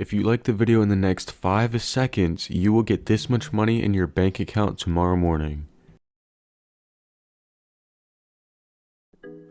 If you like the video in the next 5 seconds, you will get this much money in your bank account tomorrow morning.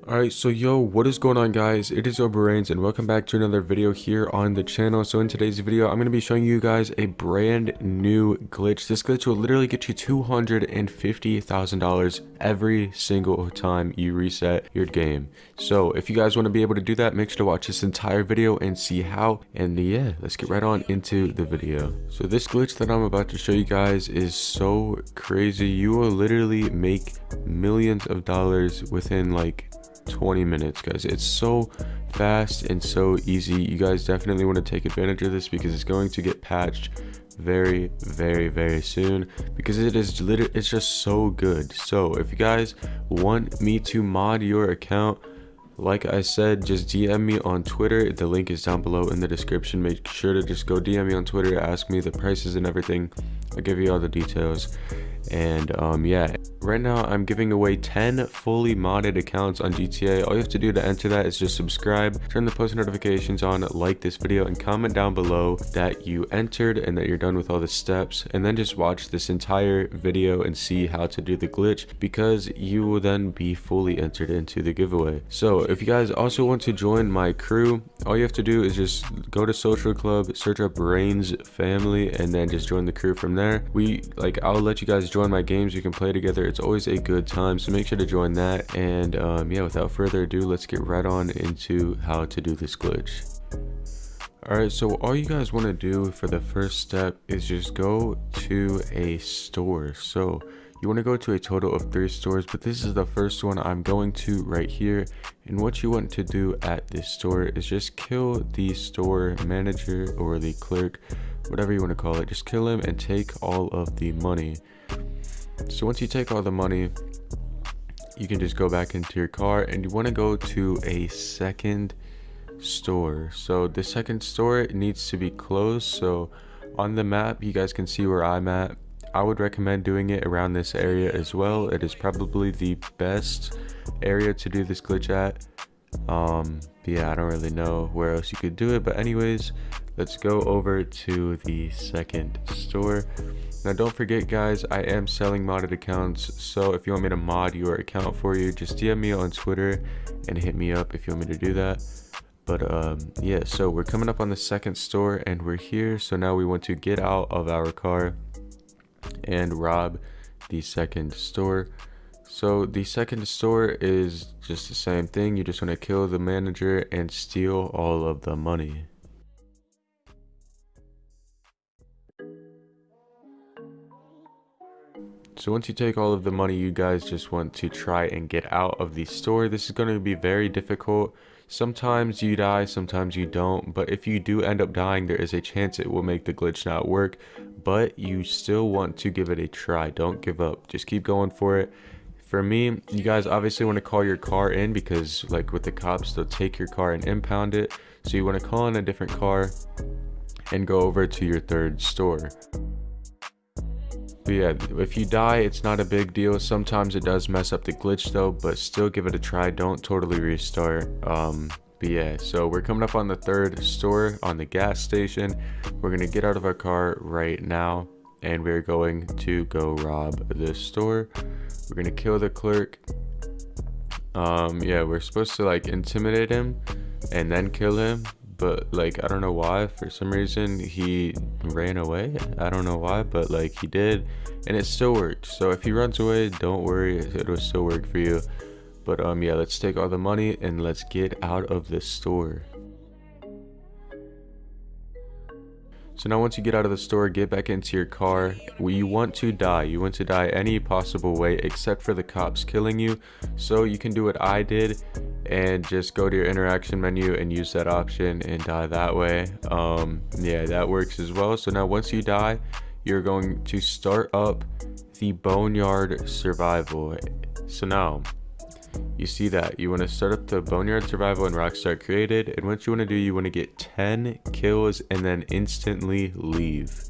Alright, so yo, what is going on guys? It is Obrains and welcome back to another video here on the channel. So in today's video, I'm going to be showing you guys a brand new glitch. This glitch will literally get you $250,000 every single time you reset your game. So if you guys want to be able to do that, make sure to watch this entire video and see how. And yeah, let's get right on into the video. So this glitch that I'm about to show you guys is so crazy. You will literally make millions of dollars within like 20 minutes guys. It's so fast and so easy. You guys definitely want to take advantage of this because it's going to get patched very very very soon because it is literally it's just so good. So if you guys want me to mod your account like i said just dm me on twitter. The link is down below in the description. Make sure to just go dm me on twitter ask me the prices and everything. I'll give you all the details. And um yeah right now i'm giving away 10 fully modded accounts on gta all you have to do to enter that is just subscribe turn the post notifications on like this video and comment down below that you entered and that you're done with all the steps. And then just watch this entire video and see how to do the glitch because you will then be fully entered into the giveaway. So if you guys also want to join my crew all you have to do is just go to social club search up Rain's family and then just join the crew from there. We like i'll let you guys join my games. We can play together it's always a good time so make sure to join that and um, yeah without further ado let's get right on into how to do this glitch Alright, so all you guys want to do for the first step is just go to a store. So you want to go to a total of three stores, but this is the first one I'm going to right here. And what you want to do at this store is just kill the store manager or the clerk, whatever you want to call it. Just kill him and take all of the money. So once you take all the money, you can just go back into your car and you want to go to a second store. So the second store needs to be closed. So on the map, you guys can see where I'm at. I would recommend doing it around this area as well. It is probably the best area to do this glitch at. Um, yeah, I don't really know where else you could do it. But anyways, let's go over to the second store. Now don't forget guys, I am selling modded accounts, so if you want me to mod your account for you, just DM me on Twitter and hit me up if you want me to do that. But um, yeah, so we're coming up on the second store and we're here. So now we want to get out of our car and rob the second store. So the second store is just the same thing. You just want to kill the manager and steal all of the money. So once you take all of the money, you guys just want to try and get out of the store. This is going to be very difficult. Sometimes you die, sometimes you don't. But if you do end up dying, there is a chance it will make the glitch not work. But you still want to give it a try. Don't give up. Just keep going for it. For me, you guys obviously want to call your car in because like with the cops, they'll take your car and impound it. So you want to call in a different car and go over to your third store. But yeah, if you die, it's not a big deal. Sometimes it does mess up the glitch though, but still give it a try. Don't totally restart. Um, but yeah, so we're coming up on the third store on the gas station. We're going to get out of our car right now and we're going to go rob this store. We're to kill the clerk. Um, yeah, we're supposed to like intimidate him and then kill him but like i don't know why. For some reason he ran away. I don't know why but like he did and it still worked so if he runs away don't worry it'll still work for you. But um yeah let's take all the money and let's get out of this store So now once you get out of the store, get back into your car. You want to die. You want to die any possible way except for the cops killing you. So you can do what I did and just go to your interaction menu and use that option and die that way. Um, yeah, that works as well. So now once you die, you're going to start up the Boneyard Survival. So now you see that. You want to start up the boneyard survival and rockstar created and what you want to do you want to get 10 kills and then instantly leave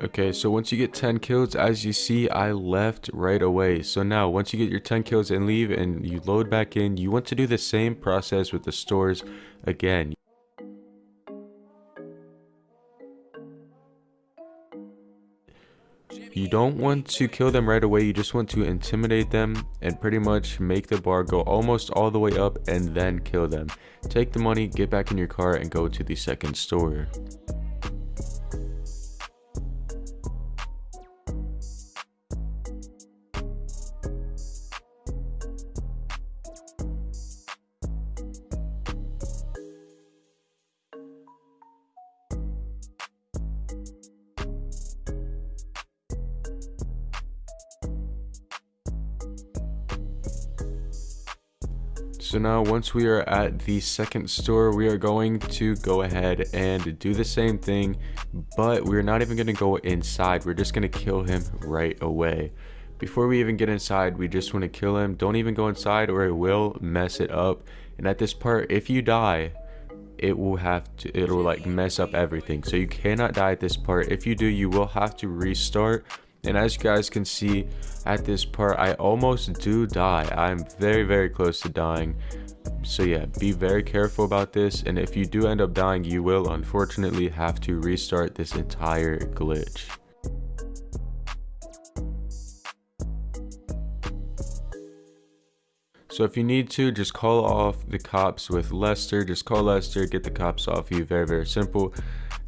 Okay, so once you get 10 kills, as you see, I left right away. So now, once you get your 10 kills and leave and you load back in, you want to do the same process with the stores again. You don't want to kill them right away, you just want to intimidate them and pretty much make the bar go almost all the way up and then kill them. Take the money, get back in your car and go to the second store. So now once we are at the second store, we are going to go ahead and do the same thing, but we're not even going to go inside. We're just going to kill him right away. Before we even get inside, we just want to kill him. Don't even go inside or it will mess it up. And at this part, if you die, it will have to, it'll like mess up everything. So you cannot die at this part. If you do, you will have to restart and as you guys can see at this part i almost do die i'm very very close to dying so yeah be very careful about this and if you do end up dying you will unfortunately have to restart this entire glitch So if you need to, just call off the cops with Lester. Just call Lester, get the cops off you. Very, very simple.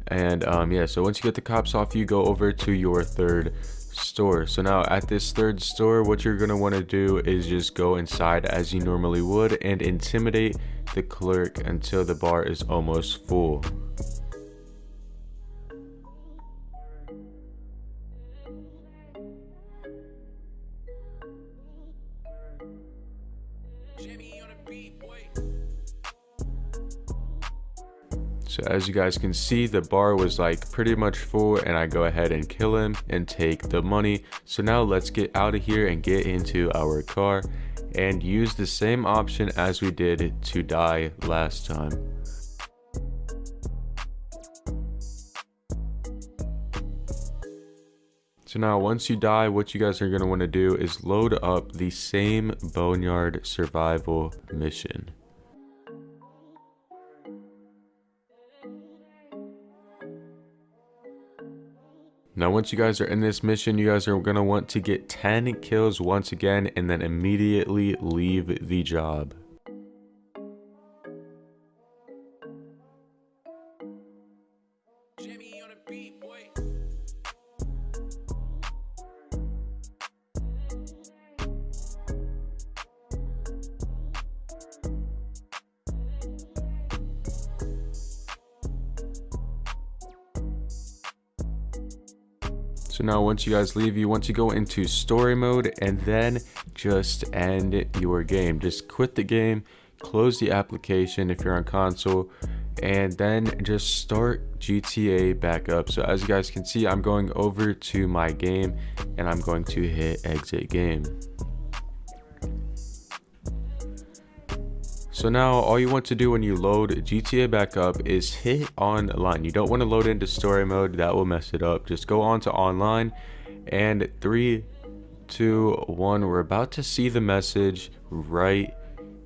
And um, yeah, so once you get the cops off you, go over to your third store. So now at this third store what you're going to want to do is just go inside as you normally would and intimidate the clerk until the bar is almost full So as you guys can see, the bar was like pretty much full and I go ahead and kill him and take the money. So now let's get out of here and get into our car and use the same option as we did to die last time. So now once you die, what you guys are going to want to do is load up the same Boneyard survival mission. Now once you guys are in this mission, you guys are going to want to get 10 kills once again and then immediately leave the job. So now once you guys leave, you want to go into story mode and then just end your game. Just quit the game, close the application if you're on console, and then just start GTA back up. So as you guys can see, I'm going over to my game and I'm going to hit exit game. So now all you want to do when you load GTA back up is hit online. You don't want to load into story mode, that will mess it up. Just go on to online and three, two, one. We're about to see the message right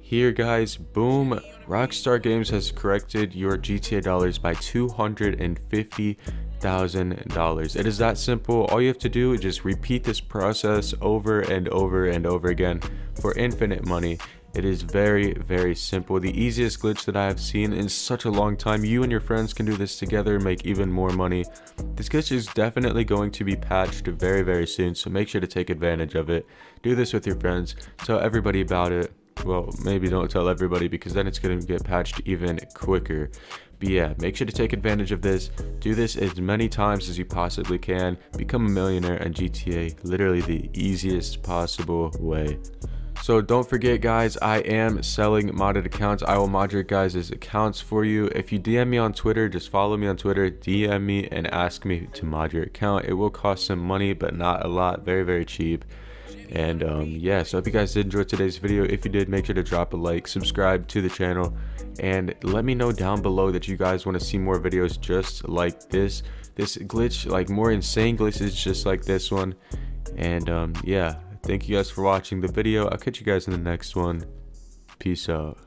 here guys. Boom. Rockstar Games has corrected your GTA dollars by 250 thousand dollars it is that simple all you have to do is just repeat this process over and over and over again for infinite money It is very, very simple. The easiest glitch that I have seen in such a long time. You and your friends can do this together, make even more money. This glitch is definitely going to be patched very, very soon, so make sure to take advantage of it. Do this with your friends. Tell everybody about it. Well, maybe don't tell everybody because then it's going to get patched even quicker. But yeah, make sure to take advantage of this. Do this as many times as you possibly can. Become a millionaire in GTA, literally the easiest possible way. So don't forget guys, I am selling modded accounts. I will mod your guys' accounts for you. If you DM me on Twitter, just follow me on Twitter, DM me and ask me to mod your account. It will cost some money, but not a lot. Very, very cheap. And um, yeah, so if you guys did enjoy today's video, if you did, make sure to drop a like, subscribe to the channel, and let me know down below that you guys want to see more videos just like this. This glitch, like more insane glitches just like this one. And um, yeah, Thank you guys for watching the video. I'll catch you guys in the next one. Peace out.